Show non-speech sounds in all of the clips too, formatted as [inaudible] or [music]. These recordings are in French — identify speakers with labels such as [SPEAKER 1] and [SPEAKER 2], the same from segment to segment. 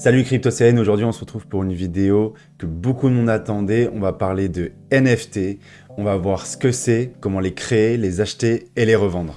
[SPEAKER 1] Salut CryptoCN, aujourd'hui on se retrouve pour une vidéo que beaucoup de monde attendait. On va parler de NFT, on va voir ce que c'est, comment les créer, les acheter et les revendre.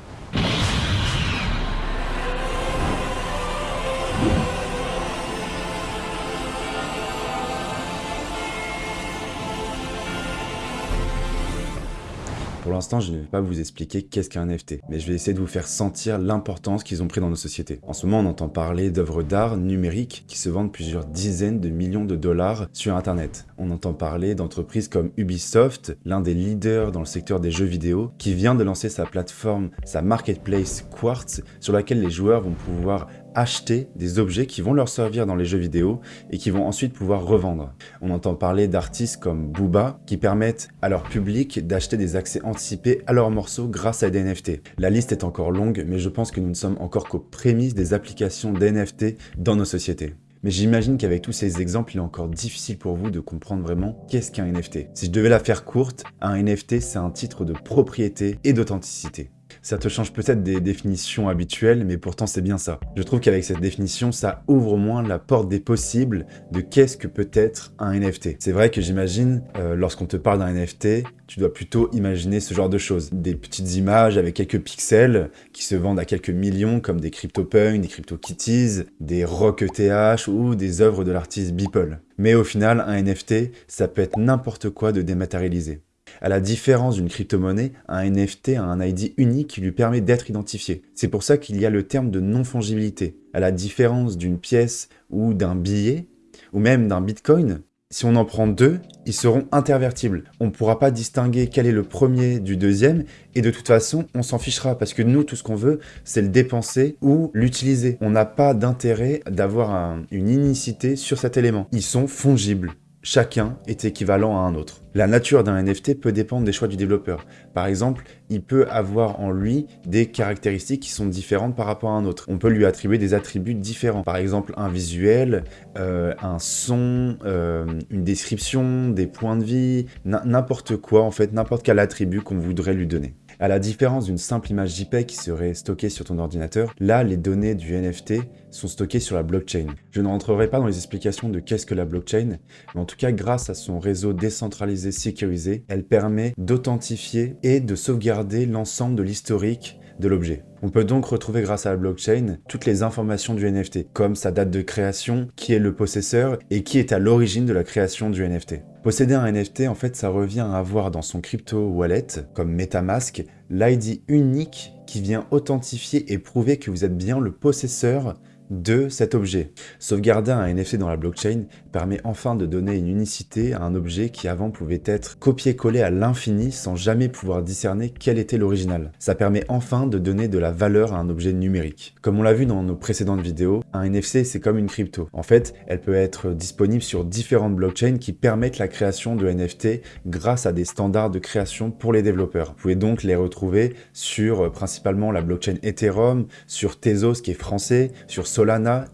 [SPEAKER 1] L'instant, je ne vais pas vous expliquer qu'est-ce qu'un NFT, mais je vais essayer de vous faire sentir l'importance qu'ils ont pris dans nos sociétés. En ce moment, on entend parler d'œuvres d'art numériques qui se vendent plusieurs dizaines de millions de dollars sur Internet. On entend parler d'entreprises comme Ubisoft, l'un des leaders dans le secteur des jeux vidéo, qui vient de lancer sa plateforme, sa marketplace Quartz, sur laquelle les joueurs vont pouvoir acheter des objets qui vont leur servir dans les jeux vidéo et qui vont ensuite pouvoir revendre. On entend parler d'artistes comme Booba qui permettent à leur public d'acheter des accès anticipés à leurs morceaux grâce à des NFT. La liste est encore longue, mais je pense que nous ne sommes encore qu'aux prémices des applications d'NFT dans nos sociétés. Mais j'imagine qu'avec tous ces exemples, il est encore difficile pour vous de comprendre vraiment qu'est-ce qu'un NFT. Si je devais la faire courte, un NFT c'est un titre de propriété et d'authenticité. Ça te change peut-être des définitions habituelles, mais pourtant c'est bien ça. Je trouve qu'avec cette définition, ça ouvre au moins la porte des possibles de qu'est-ce que peut être un NFT. C'est vrai que j'imagine, euh, lorsqu'on te parle d'un NFT, tu dois plutôt imaginer ce genre de choses. Des petites images avec quelques pixels qui se vendent à quelques millions comme des CryptoPunks, des CryptoKitties, des Rock ETH ou des œuvres de l'artiste Beeple. Mais au final, un NFT, ça peut être n'importe quoi de dématérialisé. À la différence d'une crypto-monnaie, un NFT a un ID unique qui lui permet d'être identifié. C'est pour ça qu'il y a le terme de non-fongibilité. À la différence d'une pièce ou d'un billet, ou même d'un bitcoin, si on en prend deux, ils seront intervertibles. On ne pourra pas distinguer quel est le premier du deuxième, et de toute façon, on s'en fichera, parce que nous, tout ce qu'on veut, c'est le dépenser ou l'utiliser. On n'a pas d'intérêt d'avoir une unicité sur cet élément. Ils sont fongibles chacun est équivalent à un autre. La nature d'un NFT peut dépendre des choix du développeur. Par exemple, il peut avoir en lui des caractéristiques qui sont différentes par rapport à un autre. On peut lui attribuer des attributs différents. Par exemple, un visuel, euh, un son, euh, une description, des points de vie, n'importe quoi en fait, n'importe quel attribut qu'on voudrait lui donner. À la différence d'une simple image JPEG qui serait stockée sur ton ordinateur, là, les données du NFT sont stockées sur la blockchain. Je ne rentrerai pas dans les explications de qu'est-ce que la blockchain, mais en tout cas, grâce à son réseau décentralisé sécurisé, elle permet d'authentifier et de sauvegarder l'ensemble de l'historique de l'objet. On peut donc retrouver grâce à la blockchain toutes les informations du NFT, comme sa date de création, qui est le possesseur et qui est à l'origine de la création du NFT. Posséder un NFT, en fait, ça revient à avoir dans son crypto wallet, comme Metamask, l'ID unique qui vient authentifier et prouver que vous êtes bien le possesseur de cet objet. Sauvegarder un NFT dans la blockchain permet enfin de donner une unicité à un objet qui avant pouvait être copié-collé à l'infini sans jamais pouvoir discerner quel était l'original. Ça permet enfin de donner de la valeur à un objet numérique. Comme on l'a vu dans nos précédentes vidéos, un NFC c'est comme une crypto. En fait, elle peut être disponible sur différentes blockchains qui permettent la création de NFT grâce à des standards de création pour les développeurs. Vous pouvez donc les retrouver sur euh, principalement la blockchain Ethereum, sur Tezos qui est français, sur Solana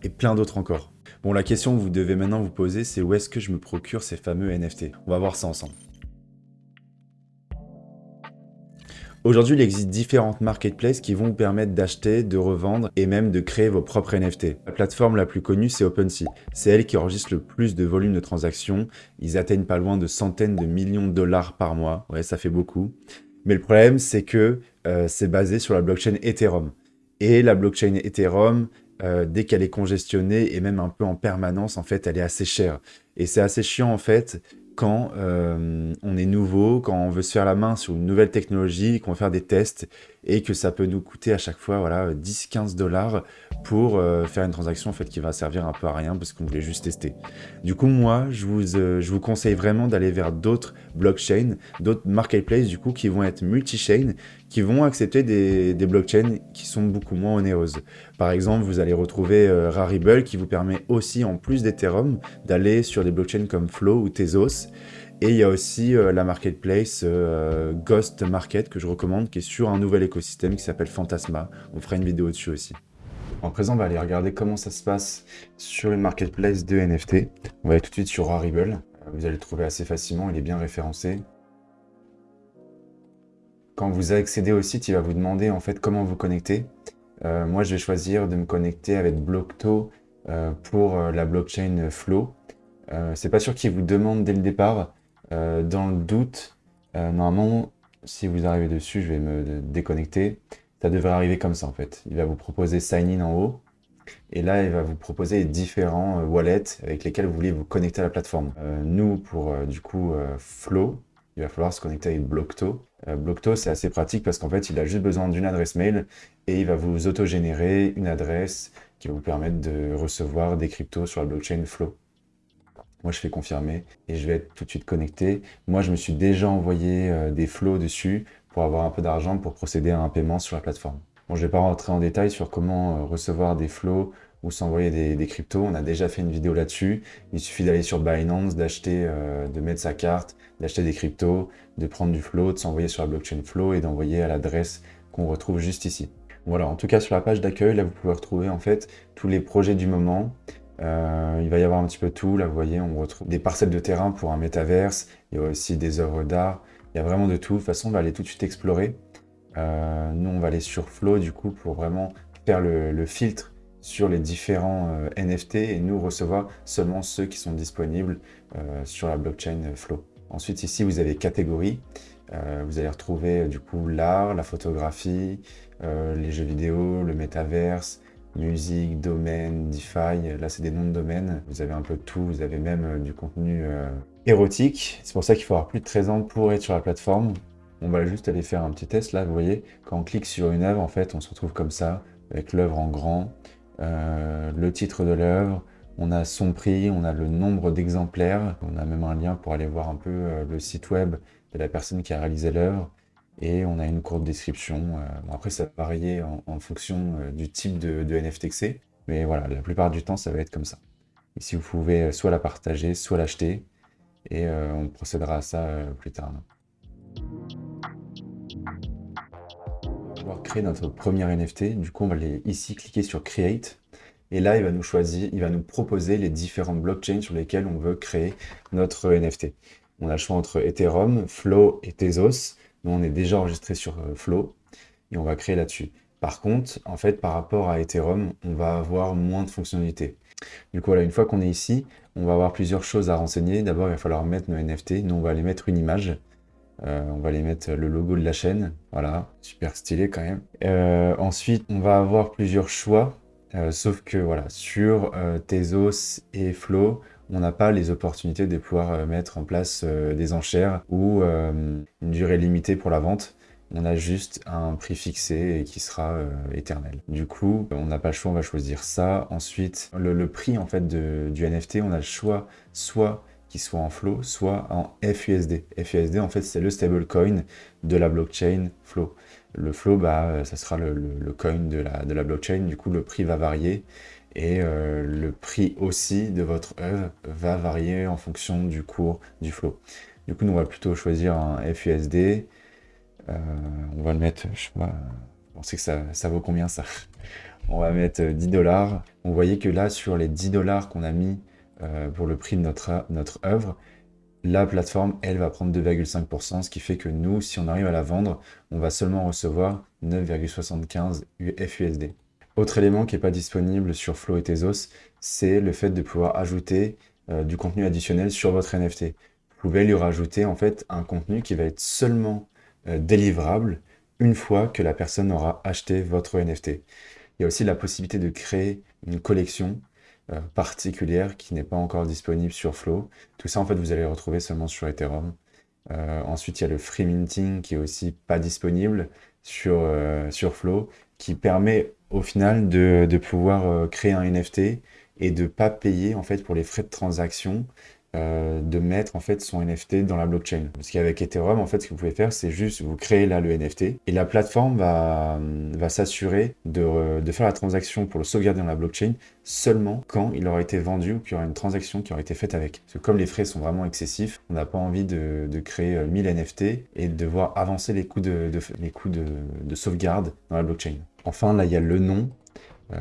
[SPEAKER 1] et plein d'autres encore. Bon, la question que vous devez maintenant vous poser, c'est où est-ce que je me procure ces fameux NFT On va voir ça ensemble. Aujourd'hui, il existe différentes marketplaces qui vont vous permettre d'acheter, de revendre et même de créer vos propres NFT. La plateforme la plus connue, c'est OpenSea. C'est elle qui enregistre le plus de volume de transactions. Ils atteignent pas loin de centaines de millions de dollars par mois. Ouais, ça fait beaucoup. Mais le problème, c'est que euh, c'est basé sur la blockchain Ethereum. Et la blockchain Ethereum, euh, dès qu'elle est congestionnée et même un peu en permanence, en fait, elle est assez chère. Et c'est assez chiant, en fait, quand euh, on est nouveau, quand on veut se faire la main sur une nouvelle technologie, qu'on veut faire des tests et que ça peut nous coûter à chaque fois voilà, 10-15 dollars pour euh, faire une transaction en fait, qui va servir un peu à rien parce qu'on voulait juste tester. Du coup, moi, je vous, je vous conseille vraiment d'aller vers d'autres blockchains, d'autres marketplaces du coup qui vont être multi-chain, qui vont accepter des, blockchains qui sont beaucoup moins onéreuses. Par exemple, vous allez retrouver euh, Rarible qui vous permet aussi, en plus d'Ethereum, d'aller sur des blockchains comme Flow ou Tezos et il y a aussi euh, la marketplace euh, Ghost Market que je recommande, qui est sur un nouvel écosystème qui s'appelle Fantasma. On fera une vidéo dessus aussi. En présent, on va aller regarder comment ça se passe sur une marketplace de NFT. On va aller tout de suite sur Rarible. Euh, vous allez le trouver assez facilement, il est bien référencé. Quand vous accédez au site, il va vous demander en fait comment vous connecter. moi, je vais choisir de me connecter avec Blockto pour la blockchain Flow. c'est pas sûr qu'il vous demande dès le départ. dans le doute, normalement, si vous arrivez dessus, je vais me déconnecter. Ça devrait arriver comme ça en fait. Il va vous proposer Sign In en haut. Et là, il va vous proposer différents wallets avec lesquels vous voulez vous connecter à la plateforme. nous, pour du coup Flow, il va falloir se connecter avec Blockto. Euh, Blockto, c'est assez pratique parce qu'en fait, il a juste besoin d'une adresse mail et il va vous autogénérer une adresse qui va vous permettre de recevoir des cryptos sur la blockchain Flow. Moi, je fais confirmer et je vais être tout de suite connecté. Moi, je me suis déjà envoyé euh, des flows dessus pour avoir un peu d'argent pour procéder à un paiement sur la plateforme. Bon, je ne vais pas rentrer en détail sur comment euh, recevoir des flows ou s'envoyer des, cryptos. On a déjà fait une vidéo là-dessus. Il suffit d'aller sur Binance, d'acheter, de mettre sa carte, d'acheter des cryptos, de prendre du flow, de s'envoyer sur la blockchain flow et d'envoyer à l'adresse qu'on retrouve juste ici. Voilà, en tout cas sur la page d'accueil, là vous pouvez retrouver en fait tous les projets du moment. Euh, il va y avoir un petit peu tout, là vous voyez, on retrouve des parcelles de terrain pour un métaverse, il y a aussi des œuvres d'art, il y a vraiment de tout. De toute façon, on va aller tout de suite explorer. Euh, nous, on va aller sur Flow du coup pour vraiment faire le, filtre sur les différents euh, NFT et nous recevoir seulement ceux qui sont disponibles sur la blockchain Flow. Ensuite, ici, vous avez catégorie. Euh, vous allez retrouver du coup l'art, la photographie, euh, les jeux vidéo, le métaverse, musique, domaine, DeFi. Là, c'est des noms de domaines. Vous avez un peu tout. Vous avez même euh, du contenu érotique. C'est pour ça qu'il faut avoir plus de 13 ans pour être sur la plateforme. On va juste aller faire un petit test. Là, vous voyez, quand on clique sur une œuvre, en fait, on se retrouve comme ça, avec l'œuvre en grand, le titre de l'œuvre, on a son prix, on a le nombre d'exemplaires, on a même un lien pour aller voir un peu euh, le site web de la personne qui a réalisé l'œuvre, et on a une courte description. Euh, après, ça va varier en, fonction euh, du type de, NFT que c'est, mais voilà, la plupart du temps, ça va être comme ça. Ici, vous pouvez soit la partager, soit l'acheter, et on procédera à ça plus tard. Créer notre premier NFT. Du coup, on va aller ici cliquer sur Create. Et là, il va nous choisir, il va nous proposer les différentes blockchains sur lesquelles on veut créer notre NFT. On a le choix entre Ethereum, Flow et Tezos. Nous, on est déjà enregistré sur euh, Flow et on va créer là-dessus. Par contre, en fait, par rapport à Ethereum, on va avoir moins de fonctionnalités. Du coup, voilà, une fois qu'on est ici, on va avoir plusieurs choses à renseigner. D'abord, il va falloir mettre nos NFT. Nous, on va aller mettre une image. Euh, on va aller mettre le logo de la chaîne. Voilà, super stylé quand même. Euh, ensuite, on va avoir plusieurs choix euh, sauf que voilà, sur Tezos et Flow, on n'a pas les opportunités de pouvoir mettre en place des enchères ou une durée limitée pour la vente. On a juste un prix fixé et qui sera éternel. Du coup, on n'a pas le choix, on va choisir ça. Ensuite, le, prix en fait du NFT, on a le choix soit qu'il soit en Flow, soit en FUSD. FUSD, en fait, c'est le stablecoin de la blockchain Flow. Le flow, bah, euh, ça sera le, coin de la, de la blockchain, du coup le prix va varier et euh, le prix aussi de votre œuvre va varier en fonction du cours du flow. Du coup, nous, on va plutôt choisir un FUSD. Euh, on va le mettre, je sais pas, on sait que ça, ça vaut combien ça [laughs] On va mettre 10 dollars. On voyait que là, sur les 10 dollars qu'on a mis pour le prix de notre, notre œuvre, la plateforme, elle, va prendre 2,5%, ce qui fait que nous, si on arrive à la vendre, on va seulement recevoir 9,75 FUSD. Autre élément qui n'est pas disponible sur Flow et Tezos, c'est le fait de pouvoir ajouter euh, du contenu additionnel sur votre NFT. Vous pouvez lui rajouter en fait un contenu qui va être seulement euh, délivrable une fois que la personne aura acheté votre NFT. Il y a aussi la possibilité de créer une collection euh, particulière qui n'est pas encore disponible sur Flow. Tout ça, en fait, vous allez le retrouver seulement sur Ethereum. Euh, ensuite, il y a le free minting qui est aussi pas disponible sur, euh, Flow, qui permet au final de, de pouvoir créer un NFT et de ne pas payer en fait pour les frais de transaction euh, de mettre en fait son NFT dans la blockchain. Parce qu'avec Ethereum, en fait, ce que vous pouvez faire, c'est juste vous créer là le NFT et la plateforme va, va s'assurer de, de, faire la transaction pour le sauvegarder dans la blockchain seulement quand il aura été vendu ou qu'il y aura une transaction qui aura été faite avec. Parce que comme les frais sont vraiment excessifs, on n'a pas envie de, de, créer 1000 euh, NFT et de devoir avancer les coûts de, les coûts de, de sauvegarde dans la blockchain. Enfin, là, il y a le nom euh,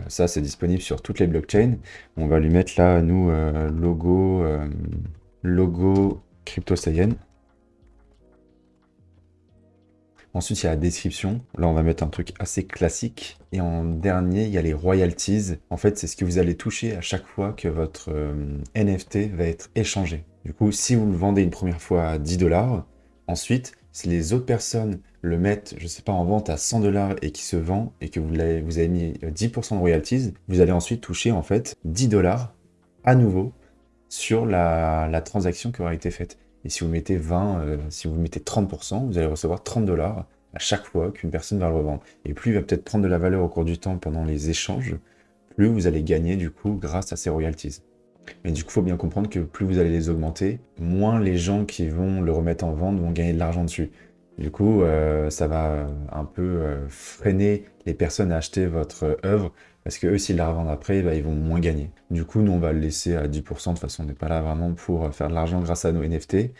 [SPEAKER 1] ça, c'est disponible sur toutes les blockchains. On va lui mettre là, nous, euh, logo, euh, logo CryptoSayen. Ensuite, il y a la description. Là, on va mettre un truc assez classique. Et en dernier, il y a les royalties. En fait, c'est ce que vous allez toucher à chaque fois que votre euh, NFT va être échangé. Du coup, si vous le vendez une première fois à 10 dollars, ensuite, si les autres personnes le mettent, je sais pas, en vente à 100 dollars et qui se vend et que vous avez, mis 10% de royalties, vous allez ensuite toucher en fait 10 dollars à nouveau sur la, la transaction qui aura été faite. Et si vous mettez 20, euh, si vous mettez 30%, vous allez recevoir 30 dollars à chaque fois qu'une personne va le revendre. Et plus il va peut-être prendre de la valeur au cours du temps pendant les échanges, plus vous allez gagner du coup grâce à ces royalties. Mais du coup, il faut bien comprendre que plus vous allez les augmenter, moins les gens qui vont le remettre en vente vont gagner de l'argent dessus. Du coup, euh, ça va un peu euh, freiner les personnes à acheter votre œuvre parce que eux, s'ils la revendent après, bah, ils vont moins gagner. Du coup, nous, on va le laisser à 10%. De toute façon, on n'est pas là vraiment pour faire de l'argent grâce à nos NFT.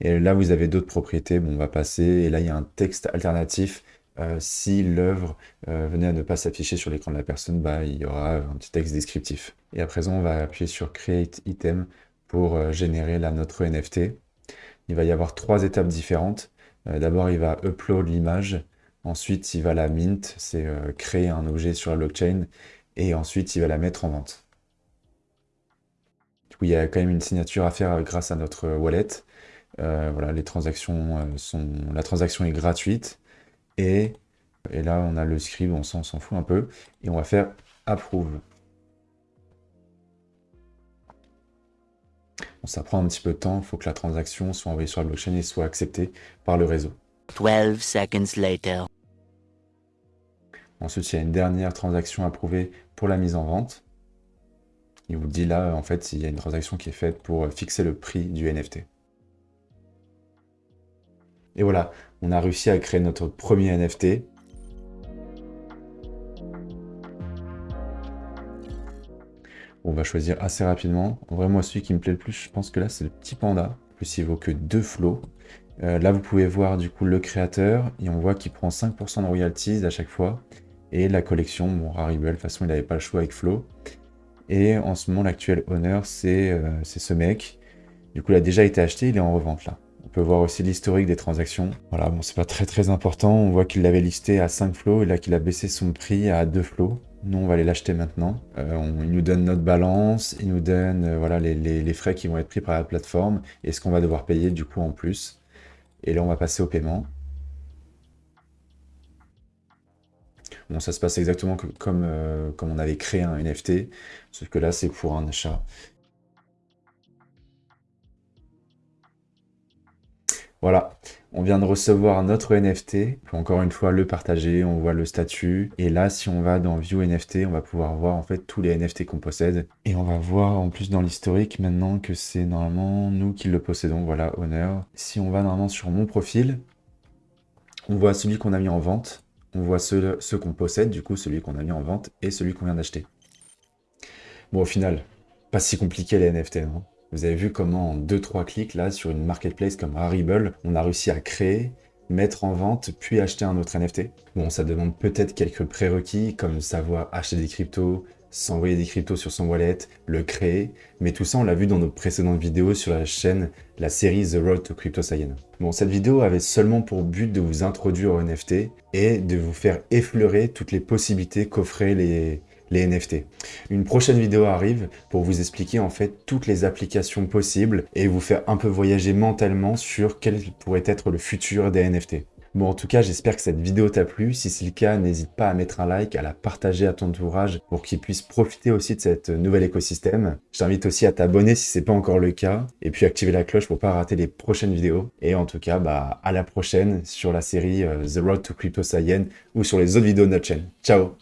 [SPEAKER 1] Et là, vous avez d'autres propriétés. Bon, on va passer. Et là, il y a un texte alternatif. Euh, si l'œuvre euh, venait à ne pas s'afficher sur l'écran de la personne, bah, il y aura un petit texte descriptif. Et à présent, on va appuyer sur Create Item pour euh, générer notre NFT. Il va y avoir trois étapes différentes. D'abord, il va upload l'image. Ensuite, il va la mint, c'est créer un objet sur la blockchain. Et ensuite, il va la mettre en vente. Il y a quand même une signature à faire grâce à notre wallet. Voilà, les transactions sont... La transaction est gratuite. Et, et là, on a le script, on s'en fout un peu. Et on va faire approve. Bon, ça prend un petit peu de temps. Il faut que la transaction soit envoyée sur la blockchain et soit acceptée par le réseau.
[SPEAKER 2] 12 seconds later.
[SPEAKER 1] Ensuite, il y a une dernière transaction approuvée pour la mise en vente. Il vous dit là, en fait, il y a une transaction qui est faite pour fixer le prix du NFT. Et voilà, on a réussi à créer notre premier NFT. On va choisir assez rapidement. En vrai, moi, celui qui me plaît le plus, je pense que là, c'est le petit panda. En plus, il vaut que deux flots. Euh, là, vous pouvez voir du coup le créateur, et on voit qu'il prend 5% de royalties à chaque fois. Et la collection, bon, Rarible, de toute façon, il n'avait pas le choix avec Flo. Et en ce moment, l'actuel owner, euh, c'est ce mec. Du coup, il a déjà été acheté, il est en revente là. On peut voir aussi l'historique des transactions. Voilà, bon, c'est pas très très important. On voit qu'il l'avait listé à 5 flots et là qu'il a baissé son prix à 2 flots. Nous, on va aller l'acheter maintenant. Euh, il nous donne notre balance, il nous donne euh, voilà, les, les, frais qui vont être pris par la plateforme et ce qu'on va devoir payer du coup en plus. Et là, on va passer au paiement. Bon, ça se passe exactement comme, euh, comme on avait créé un NFT, sauf que là, c'est pour un achat. Voilà, on vient de recevoir notre NFT. Peut encore une fois le partager, on voit le statut. Et là, si on va dans View NFT, on va pouvoir voir en fait tous les NFT qu'on possède. Et on va voir en plus dans l'historique maintenant que c'est normalement nous qui le possédons. Voilà, honneur. Si on va normalement sur mon profil, on voit celui qu'on a mis en vente on voit ceux, qu'on possède, du coup, celui qu'on a mis en vente et celui qu'on vient d'acheter. Bon, au final, pas si compliqué les NFT, non Vous avez vu comment en 2-3 clics, là, sur une marketplace comme Rarible, on a réussi à créer, mettre en vente, puis acheter un autre NFT. Bon, ça demande peut-être quelques prérequis, comme savoir acheter des cryptos, s'envoyer des cryptos sur son wallet, le créer, mais tout ça on l'a vu dans nos précédentes vidéos sur la chaîne, la série The Road to Crypto Saiyan. Bon, cette vidéo avait seulement pour but de vous introduire au NFT et de vous faire effleurer toutes les possibilités qu'offraient les, les NFT. Une prochaine vidéo arrive pour vous expliquer en fait toutes les applications possibles et vous faire un peu voyager mentalement sur quel pourrait être le futur des NFT. Bon, en tout cas, j'espère que cette vidéo t'a plu. Si c'est le cas, n'hésite pas à mettre un like, à la partager à ton entourage pour qu'il puisse profiter aussi de cette nouvel écosystème. Je t'invite aussi à t'abonner si c'est pas encore le cas et puis activer la cloche pour pas rater les prochaines vidéos. Et en tout cas, bah, à la prochaine sur la série euh, The Road to Crypto Science ou sur les autres vidéos de notre chaîne. Ciao